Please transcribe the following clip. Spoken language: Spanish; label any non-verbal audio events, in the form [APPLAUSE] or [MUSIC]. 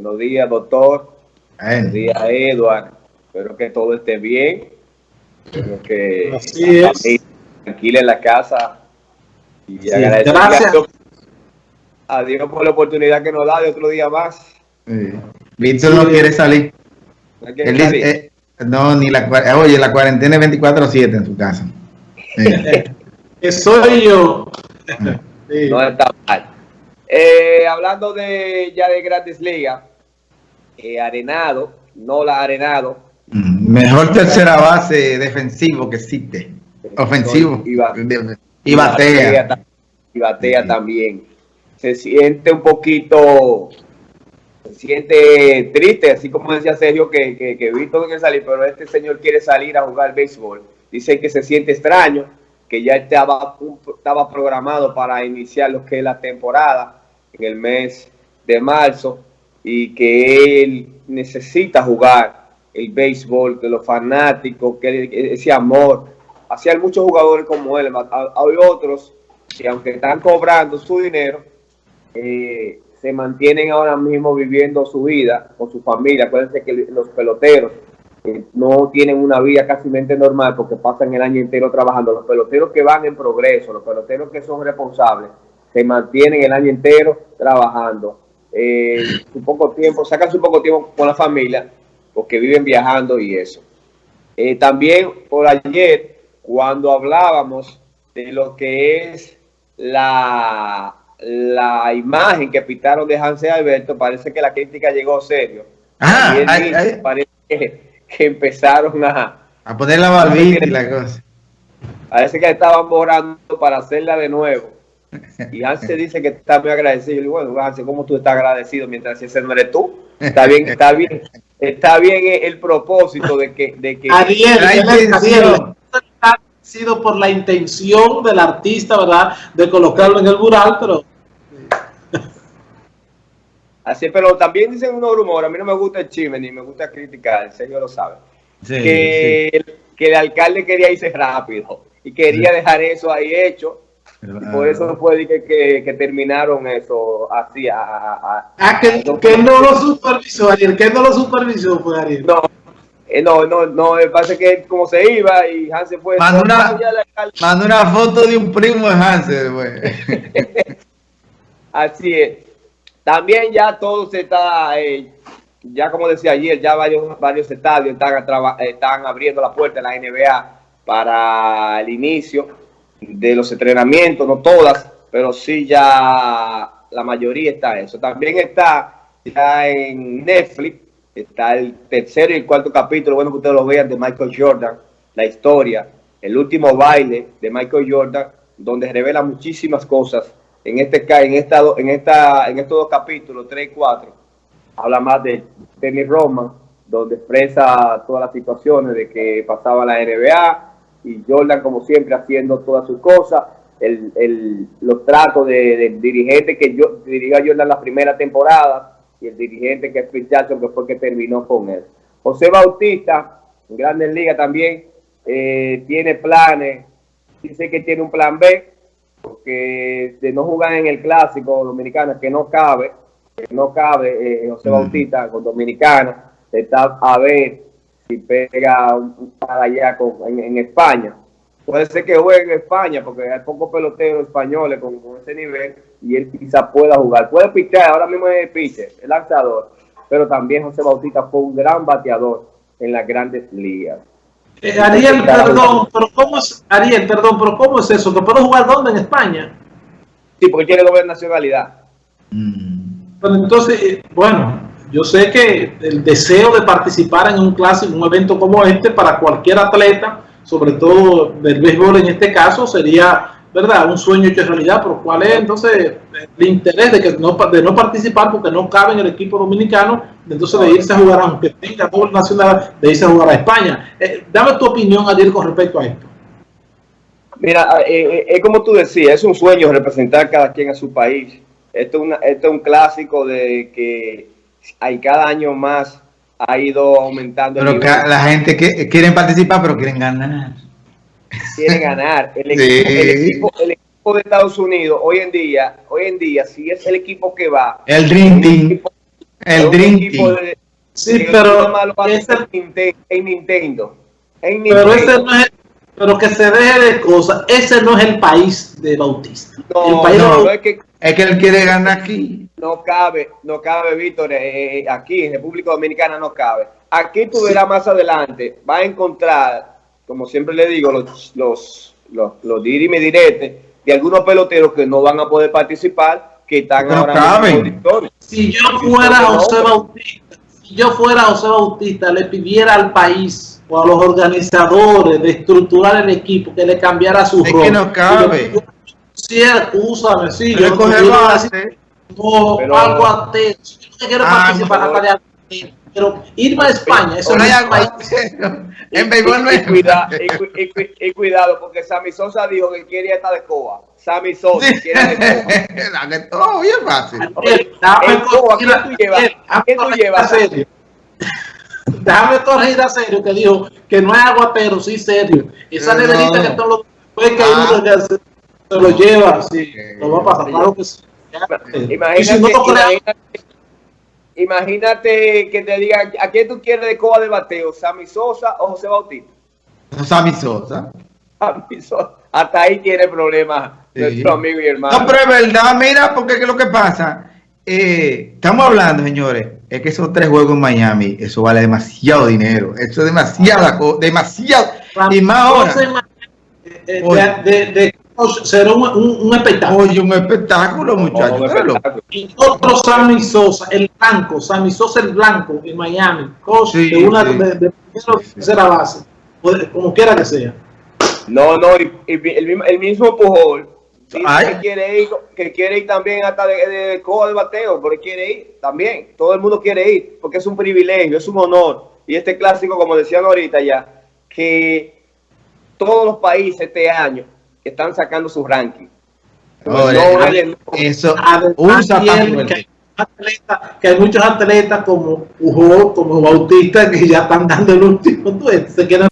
Buenos días, doctor. Buenos días, Edward. Espero que todo esté bien. Espero que Así es. tranquila en la casa. Y Sí, agradecer gracias. a Dios- a Dios por la oportunidad que nos da de otro día más. Sí. Víctor no quiere salir. No dice, eh, no, ni la, cua- oye, la cuarentena es 24-7 en su casa. Sí. [LAUGHS] Soy yo. Sí. No está mal. Eh, hablando de ya de grandes ligas, eh, Arenado, no la Arenado, Mm, Mejor tercera base defensivo que existe. Ofensivo. Y batea. Y batea Sí. también. Se siente un poquito, se siente triste, así como decía Sergio, que, que, que Víctor no quiere salir, pero este señor quiere salir a jugar béisbol. Dice que se siente extraño, que ya estaba, estaba programado para iniciar lo que es la temporada en el mes de marzo y que él necesita jugar el béisbol, que los fanáticos, que ese amor. Así hay muchos jugadores como él. Ha- Hay otros que aunque están cobrando su dinero, eh, se mantienen ahora mismo viviendo su vida con su familia. Acuérdense que los peloteros eh, no tienen una vida casi normal porque pasan el año entero trabajando. Los peloteros que van en progreso, los peloteros que son responsables, se mantienen el año entero trabajando. Eh, su poco tiempo, sacan su poco tiempo con la familia porque viven viajando y eso. Eh, también por ayer, cuando hablábamos de lo que es la, la imagen que pintaron de Hansel Alberto, parece que la crítica llegó serio. Ah, Y él ay, dice, ay. parece que, que empezaron a, A poner la barbita y la cosa. parece que estaban borrando para hacerla de nuevo. [LAUGHS] Y Hansel dice que está muy agradecido. Yo digo, bueno, Hansel, ¿cómo tú estás agradecido mientras ese no eres tú? Está bien, está bien, está bien el, el propósito de que, de que Ariel, La sido por la intención del artista, ¿verdad? De colocarlo en el mural, pero [LAUGHS] Así, pero también dicen unos rumores, a mí no me gusta el chisme ni me gusta criticar, Sergio lo sabe, Sí, que, El, que el alcalde quería irse rápido y quería dejar eso ahí hecho. Y por eso fue que, que, que terminaron eso así. A, a- a- ah, que, que no lo supervisó, Ariel, que no lo supervisó, fue Ariel. no, eh, no, no, no, me parece que como se iba y Hansen fue... Mandó una- "No, ya el alcalde". Mandó una foto de un primo de Hansel, güey. [LAUGHS] Así es. También ya todo se está, eh, ya como decía ayer, ya varios, varios estadios están, están abriendo la puerta de la NBA para el inicio de los entrenamientos, no todas, pero sí ya la mayoría está eso. También está ya en Netflix, está el tercero y el cuarto capítulo, bueno que ustedes lo vean, de Michael Jordan, la historia, el último baile de Michael Jordan, donde revela muchísimas cosas. En este en esta, en esta, en estos dos capítulos, 3 y 4, habla más de Dennis Roman, donde expresa todas las situaciones de que pasaba la NBA y Jordan, como siempre, haciendo todas sus cosas. El, el- los tratos de, del dirigente que yo dirigió a Jordan la primera temporada y el dirigente que es Phil Jackson, que fue que terminó con él. José Bautista, en Grandes Ligas también, eh, tiene planes, dice que tiene un plan B, porque de no jugar en el clásico dominicano, que no cabe, que no cabe eh, José Mm. Bautista con Dominicana, está a ver si pega un, un para allá con- en, en España. Puede ser que juegue en España, porque hay pocos peloteros españoles con, con ese nivel y él quizá pueda jugar. Puede pichar, ahora mismo es pitcher, es lanzador, pero también José Bautista fue un gran bateador en las grandes ligas. Eh, Ariel, perdón, pero ¿cómo es, Ariel, perdón, pero ¿cómo es eso? ¿Que puedo jugar dónde? En España. Sí, porque tiene doble nacionalidad. Mm. Pero entonces, eh, bueno, yo sé que el deseo de participar en un clásico, un evento como este, para cualquier atleta, sobre todo del béisbol en este caso, sería, ¿verdad?, un sueño hecho realidad, pero ¿cuál es entonces el interés de, que no, de no participar porque no cabe en el equipo dominicano, entonces de irse a jugar, aunque tenga doble nacional, de irse a jugar a España? Eh, dame tu opinión, Ariel, con respecto a esto. Mira, eh, eh, es como tú decías, es un sueño representar cada quien a su país. Esto es, una- esto es un clásico de que hay cada año más ha ido aumentando el Pero nivel. la gente que quieren participar, pero quieren ganar. quiere ganar. El [LAUGHS] Sí. equipo, el, equipo, el equipo de Estados Unidos hoy en día, hoy en día, si es el equipo que va, El Dream Team. El Dream equipo Team. de- Sí, pero ese- en Ninte- en Nintendo. En pero Nintendo. ese no es, pero que se deje de cosas, ese no es el país de Bautista. el No, país de Bautista- no es que Es que él quiere ganar aquí. no cabe, no cabe, Víctor, eh, eh, aquí en República Dominicana no cabe. Aquí tú verás más adelante, va a encontrar, como siempre le digo, los, los, los, los dirime direte de algunos peloteros que no van a poder participar, que están No ahora caben. Si yo fuera José Bautista, si yo fuera José Bautista, le pidiera al país o a los organizadores de estructurar el equipo que le cambiara su Es rol. que no cabe. Sí, excúsame, sí, Pero yo coge yo a base. no, Pero- algo ateo. Si yo no quiero Ah, participar pero- de ateo, pero irme a España, eso no hay es. [LAUGHS] En béisbol no y, es. cuida- y cu- y cu- y cuidado, porque Sammy Sosa dijo que quería estar de coa. Sammy Sosa quiere de coa. [LAUGHS] Oh, bien fácil. En ¿a corregir- tú llevas? Daniel, ¿A quién tú déjame llevas? corregir a serio. Déjame corregir a serio que dijo que no es aguatero, sí serio. Esa No. neverita que todos los después que hay Ah. uno que se, se lo lleva, sí, lo va a pasar, claro que sí. Y Imagínate, si no lo crea- imagínate, imagínate que te digan, ¿a quién tú quieres de coa de bateo? ¿Sammy Sosa o José Bautista? Sammy Sosa. Sammy Sosa. Hasta ahí tiene problemas Sí. nuestro amigo y hermano. No, pero es verdad, mira, porque ¿qué es lo que pasa? Eh, estamos hablando, señores, es que esos tres juegos en Miami, eso vale demasiado dinero. Eso es demasiada, demasiado. Y más ahora. De- será un, un- un espectáculo. Oye, un espectáculo, muchachos. Y otro Sammy Sosa, el blanco, Sammy Sosa el blanco en Miami, coach Sí, de una sí. de, tercera base, como quiera que sea. No, no, y, y el, mismo, el mismo Pujol que quiere ir, que quiere ir también hasta de, de, de coa de bateo, pero él quiere ir también. Todo el mundo quiere ir, porque es un privilegio, es un honor. Y este clásico, como decían ahorita ya, que todos los países este año están sacando su ranking. Oye, No eso usa para que, hay atletas- que hay muchos atletas como como Bautista, que ya están dando el último, tú ves, se quieren